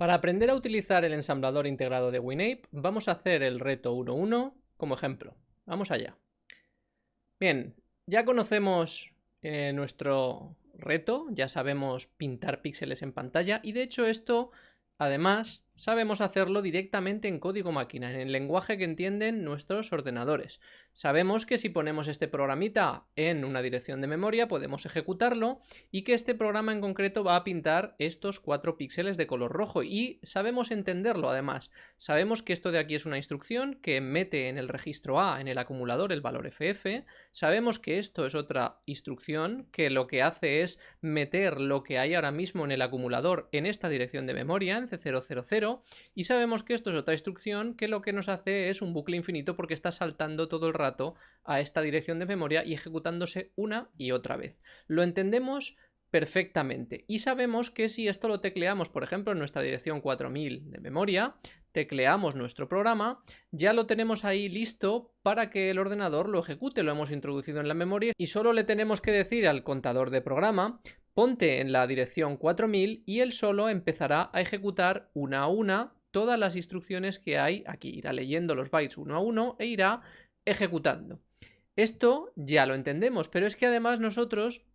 Para aprender a utilizar el ensamblador integrado de WinApe, vamos a hacer el reto 1.1 como ejemplo. Vamos allá. Bien, ya conocemos eh, nuestro reto, ya sabemos pintar píxeles en pantalla y de hecho esto, además, sabemos hacerlo directamente en código máquina, en el lenguaje que entienden nuestros ordenadores. Sabemos que si ponemos este programita en una dirección de memoria podemos ejecutarlo y que este programa en concreto va a pintar estos cuatro píxeles de color rojo y sabemos entenderlo además. Sabemos que esto de aquí es una instrucción que mete en el registro A, en el acumulador, el valor FF. Sabemos que esto es otra instrucción que lo que hace es meter lo que hay ahora mismo en el acumulador en esta dirección de memoria, en C000 y sabemos que esto es otra instrucción que lo que nos hace es un bucle infinito porque está saltando todo el rato a esta dirección de memoria y ejecutándose una y otra vez. Lo entendemos perfectamente y sabemos que si esto lo tecleamos por ejemplo en nuestra dirección 4000 de memoria tecleamos nuestro programa, ya lo tenemos ahí listo para que el ordenador lo ejecute, lo hemos introducido en la memoria y solo le tenemos que decir al contador de programa ponte en la dirección 4000 y él solo empezará a ejecutar una a una todas las instrucciones que hay aquí. Irá leyendo los bytes uno a uno e irá ejecutando. Esto ya lo entendemos, pero es que además nosotros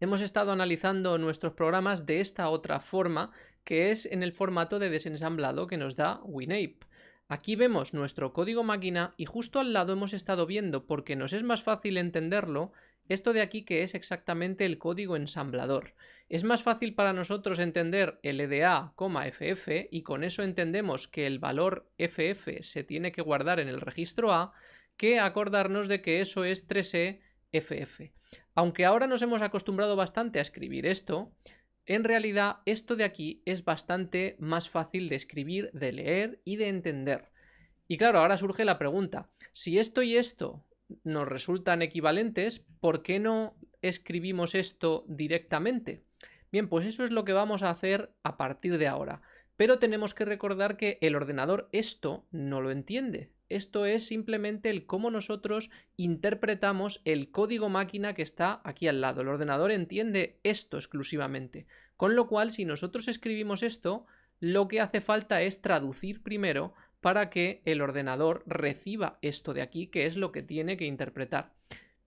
hemos estado analizando nuestros programas de esta otra forma, que es en el formato de desensamblado que nos da WinApe. Aquí vemos nuestro código máquina y justo al lado hemos estado viendo, porque nos es más fácil entenderlo, esto de aquí que es exactamente el código ensamblador. Es más fácil para nosotros entender LDA, FF y con eso entendemos que el valor FF se tiene que guardar en el registro A que acordarnos de que eso es 3E FF. Aunque ahora nos hemos acostumbrado bastante a escribir esto, en realidad esto de aquí es bastante más fácil de escribir, de leer y de entender. Y claro, ahora surge la pregunta, si esto y esto nos resultan equivalentes, ¿por qué no escribimos esto directamente? Bien, pues eso es lo que vamos a hacer a partir de ahora. Pero tenemos que recordar que el ordenador esto no lo entiende. Esto es simplemente el cómo nosotros interpretamos el código máquina que está aquí al lado. El ordenador entiende esto exclusivamente. Con lo cual, si nosotros escribimos esto, lo que hace falta es traducir primero para que el ordenador reciba esto de aquí, que es lo que tiene que interpretar.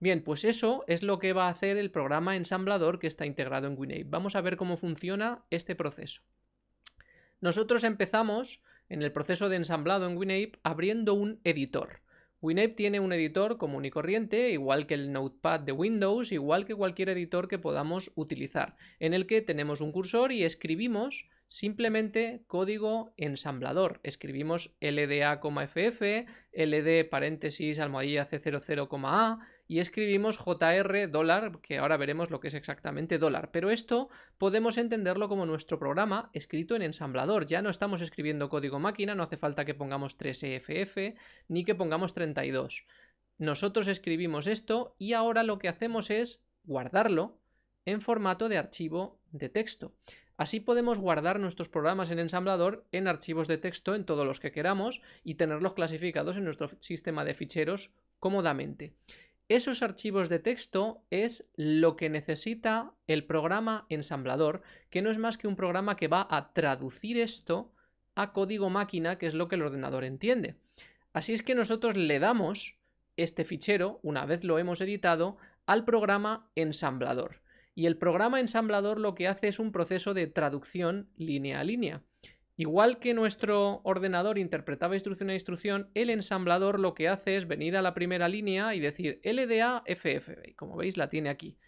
Bien, pues eso es lo que va a hacer el programa ensamblador que está integrado en WinApe. Vamos a ver cómo funciona este proceso. Nosotros empezamos en el proceso de ensamblado en WinApe abriendo un editor. WinApe tiene un editor común y corriente, igual que el Notepad de Windows, igual que cualquier editor que podamos utilizar, en el que tenemos un cursor y escribimos simplemente código ensamblador. Escribimos LDA,FF, LD paréntesis almohadilla C00,A y escribimos JR dólar, que ahora veremos lo que es exactamente dólar. Pero esto podemos entenderlo como nuestro programa escrito en ensamblador. Ya no estamos escribiendo código máquina, no hace falta que pongamos 3EFF ni que pongamos 32. Nosotros escribimos esto y ahora lo que hacemos es guardarlo en formato de archivo de texto. Así podemos guardar nuestros programas en ensamblador en archivos de texto en todos los que queramos y tenerlos clasificados en nuestro sistema de ficheros cómodamente. Esos archivos de texto es lo que necesita el programa ensamblador, que no es más que un programa que va a traducir esto a código máquina, que es lo que el ordenador entiende. Así es que nosotros le damos este fichero, una vez lo hemos editado, al programa ensamblador y el programa ensamblador lo que hace es un proceso de traducción línea a línea. Igual que nuestro ordenador interpretaba instrucción a instrucción, el ensamblador lo que hace es venir a la primera línea y decir LDA FF. Como veis la tiene aquí.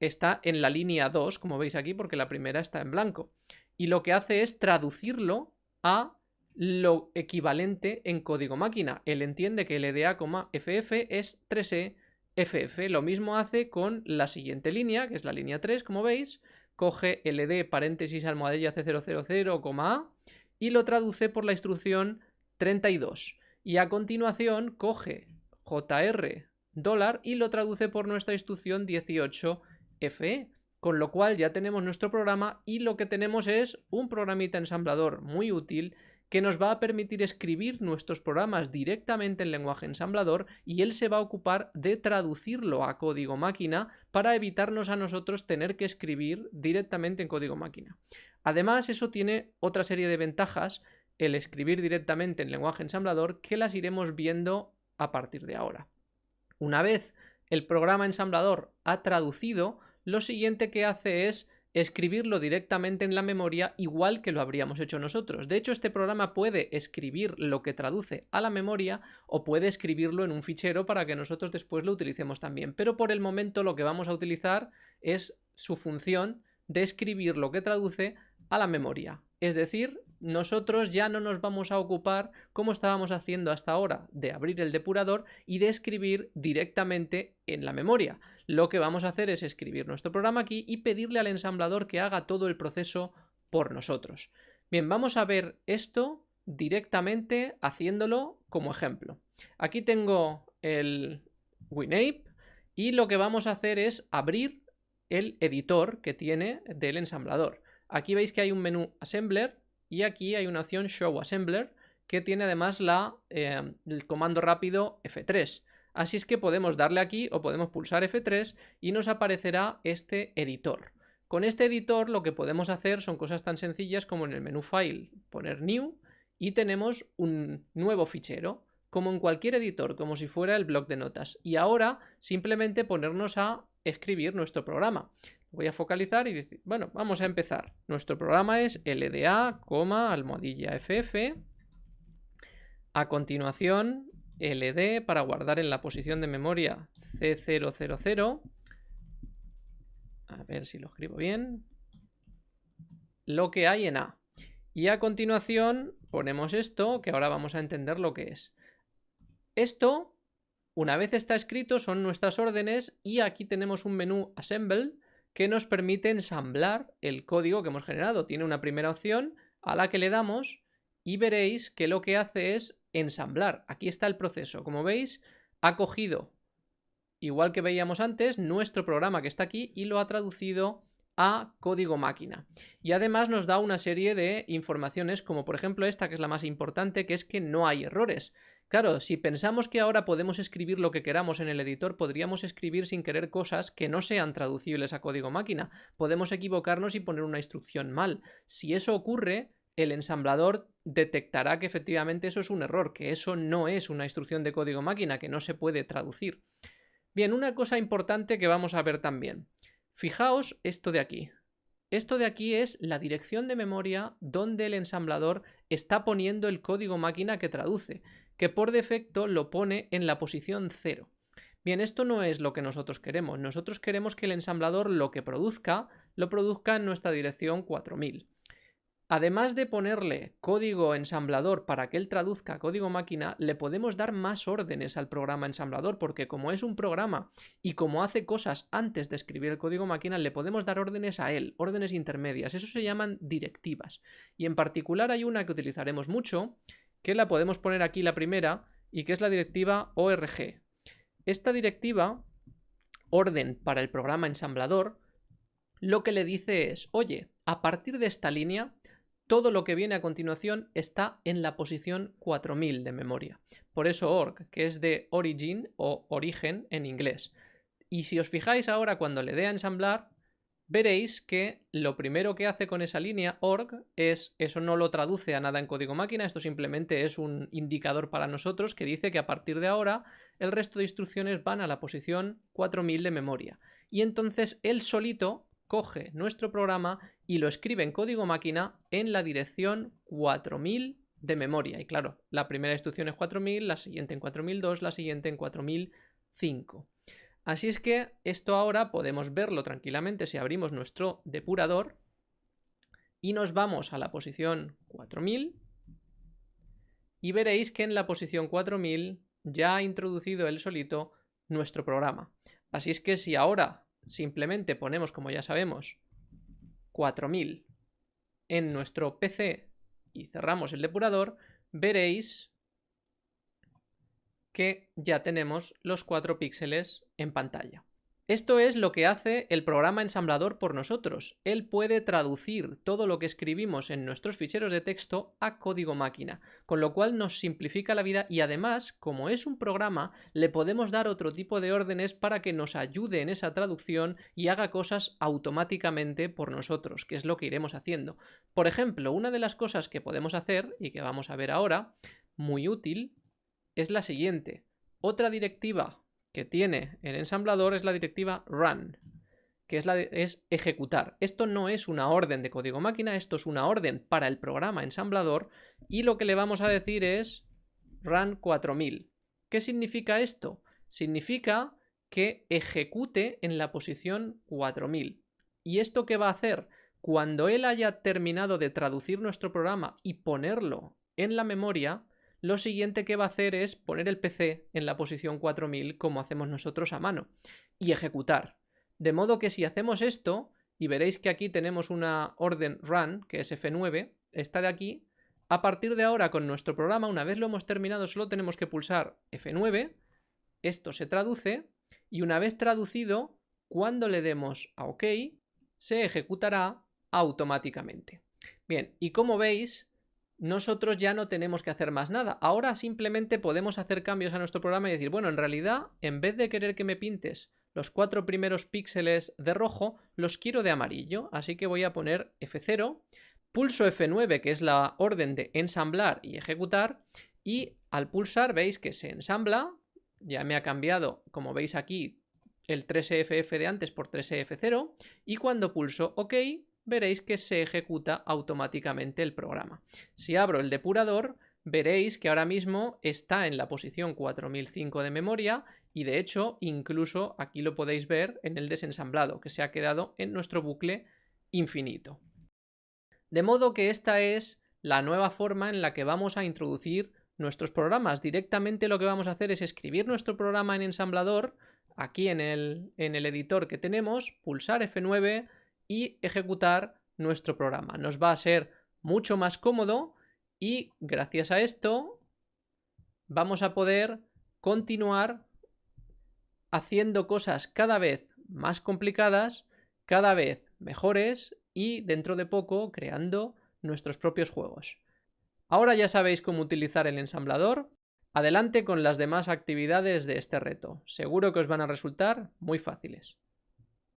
Está en la línea 2, como veis aquí, porque la primera está en blanco. Y lo que hace es traducirlo a lo equivalente en código máquina. Él entiende que LDA, FF es 3E FF. Lo mismo hace con la siguiente línea, que es la línea 3, como veis. Coge LD paréntesis almohadilla C000, A y lo traduce por la instrucción 32. Y a continuación coge JR dólar y lo traduce por nuestra instrucción 18FE. Con lo cual ya tenemos nuestro programa y lo que tenemos es un programita ensamblador muy útil que nos va a permitir escribir nuestros programas directamente en lenguaje ensamblador y él se va a ocupar de traducirlo a código máquina para evitarnos a nosotros tener que escribir directamente en código máquina. Además, eso tiene otra serie de ventajas, el escribir directamente en lenguaje ensamblador, que las iremos viendo a partir de ahora. Una vez el programa ensamblador ha traducido, lo siguiente que hace es escribirlo directamente en la memoria igual que lo habríamos hecho nosotros. De hecho, este programa puede escribir lo que traduce a la memoria o puede escribirlo en un fichero para que nosotros después lo utilicemos también. Pero por el momento lo que vamos a utilizar es su función de escribir lo que traduce a la memoria. Es decir, nosotros ya no nos vamos a ocupar, como estábamos haciendo hasta ahora, de abrir el depurador y de escribir directamente en la memoria. Lo que vamos a hacer es escribir nuestro programa aquí y pedirle al ensamblador que haga todo el proceso por nosotros. Bien, vamos a ver esto directamente haciéndolo como ejemplo. Aquí tengo el WinApe y lo que vamos a hacer es abrir el editor que tiene del ensamblador. Aquí veis que hay un menú Assembler y aquí hay una opción Show Assembler que tiene además la, eh, el comando rápido F3. Así es que podemos darle aquí o podemos pulsar F3 y nos aparecerá este editor. Con este editor lo que podemos hacer son cosas tan sencillas como en el menú File poner New y tenemos un nuevo fichero, como en cualquier editor, como si fuera el bloc de notas. Y ahora simplemente ponernos a escribir nuestro programa. Voy a focalizar y decir, bueno, vamos a empezar. Nuestro programa es LDA, almohadilla FF. A continuación, LD para guardar en la posición de memoria C000. A ver si lo escribo bien. Lo que hay en A. Y a continuación ponemos esto, que ahora vamos a entender lo que es. Esto, una vez está escrito, son nuestras órdenes y aquí tenemos un menú Assemble que nos permite ensamblar el código que hemos generado. Tiene una primera opción a la que le damos y veréis que lo que hace es ensamblar. Aquí está el proceso. Como veis, ha cogido, igual que veíamos antes, nuestro programa que está aquí y lo ha traducido a código máquina. Y además nos da una serie de informaciones, como por ejemplo esta, que es la más importante, que es que no hay errores. Claro, si pensamos que ahora podemos escribir lo que queramos en el editor, podríamos escribir sin querer cosas que no sean traducibles a código máquina. Podemos equivocarnos y poner una instrucción mal. Si eso ocurre, el ensamblador detectará que efectivamente eso es un error, que eso no es una instrucción de código máquina, que no se puede traducir. Bien, una cosa importante que vamos a ver también. Fijaos esto de aquí. Esto de aquí es la dirección de memoria donde el ensamblador está poniendo el código máquina que traduce que por defecto lo pone en la posición 0. Bien, esto no es lo que nosotros queremos. Nosotros queremos que el ensamblador lo que produzca, lo produzca en nuestra dirección 4000. Además de ponerle código ensamblador para que él traduzca código máquina, le podemos dar más órdenes al programa ensamblador, porque como es un programa y como hace cosas antes de escribir el código máquina, le podemos dar órdenes a él, órdenes intermedias. Eso se llaman directivas. Y en particular hay una que utilizaremos mucho, que la podemos poner aquí la primera y que es la directiva ORG. Esta directiva, orden para el programa ensamblador, lo que le dice es, oye, a partir de esta línea, todo lo que viene a continuación está en la posición 4000 de memoria. Por eso org, que es de origin o origen en inglés. Y si os fijáis ahora cuando le dé a ensamblar, veréis que lo primero que hace con esa línea org es, eso no lo traduce a nada en código máquina, esto simplemente es un indicador para nosotros que dice que a partir de ahora el resto de instrucciones van a la posición 4000 de memoria. Y entonces él solito coge nuestro programa y lo escribe en código máquina en la dirección 4000 de memoria. Y claro, la primera instrucción es 4000, la siguiente en 4002, la siguiente en 4005. Así es que esto ahora podemos verlo tranquilamente si abrimos nuestro depurador y nos vamos a la posición 4000 y veréis que en la posición 4000 ya ha introducido él solito nuestro programa. Así es que si ahora simplemente ponemos, como ya sabemos, 4000 en nuestro PC y cerramos el depurador, veréis que ya tenemos los 4 píxeles en pantalla. Esto es lo que hace el programa ensamblador por nosotros. Él puede traducir todo lo que escribimos en nuestros ficheros de texto a código máquina, con lo cual nos simplifica la vida y además, como es un programa, le podemos dar otro tipo de órdenes para que nos ayude en esa traducción y haga cosas automáticamente por nosotros, que es lo que iremos haciendo. Por ejemplo, una de las cosas que podemos hacer y que vamos a ver ahora, muy útil, es la siguiente. Otra directiva que tiene el ensamblador es la directiva run, que es, la es ejecutar. Esto no es una orden de código máquina, esto es una orden para el programa ensamblador y lo que le vamos a decir es run 4000. ¿Qué significa esto? Significa que ejecute en la posición 4000. ¿Y esto qué va a hacer? Cuando él haya terminado de traducir nuestro programa y ponerlo en la memoria, lo siguiente que va a hacer es poner el PC en la posición 4000 como hacemos nosotros a mano y ejecutar. De modo que si hacemos esto, y veréis que aquí tenemos una orden run, que es F9, esta de aquí, a partir de ahora con nuestro programa, una vez lo hemos terminado, solo tenemos que pulsar F9, esto se traduce, y una vez traducido, cuando le demos a OK, se ejecutará automáticamente. Bien, y como veis, nosotros ya no tenemos que hacer más nada. Ahora simplemente podemos hacer cambios a nuestro programa y decir, bueno, en realidad, en vez de querer que me pintes los cuatro primeros píxeles de rojo, los quiero de amarillo. Así que voy a poner F0, pulso F9, que es la orden de ensamblar y ejecutar, y al pulsar veis que se ensambla, ya me ha cambiado, como veis aquí, el 3FF de antes por 3F0, y cuando pulso OK, veréis que se ejecuta automáticamente el programa. Si abro el depurador, veréis que ahora mismo está en la posición 4005 de memoria y de hecho incluso aquí lo podéis ver en el desensamblado que se ha quedado en nuestro bucle infinito. De modo que esta es la nueva forma en la que vamos a introducir nuestros programas. Directamente lo que vamos a hacer es escribir nuestro programa en ensamblador aquí en el, en el editor que tenemos, pulsar F9, y ejecutar nuestro programa. Nos va a ser mucho más cómodo y gracias a esto vamos a poder continuar haciendo cosas cada vez más complicadas, cada vez mejores y dentro de poco creando nuestros propios juegos. Ahora ya sabéis cómo utilizar el ensamblador. Adelante con las demás actividades de este reto. Seguro que os van a resultar muy fáciles.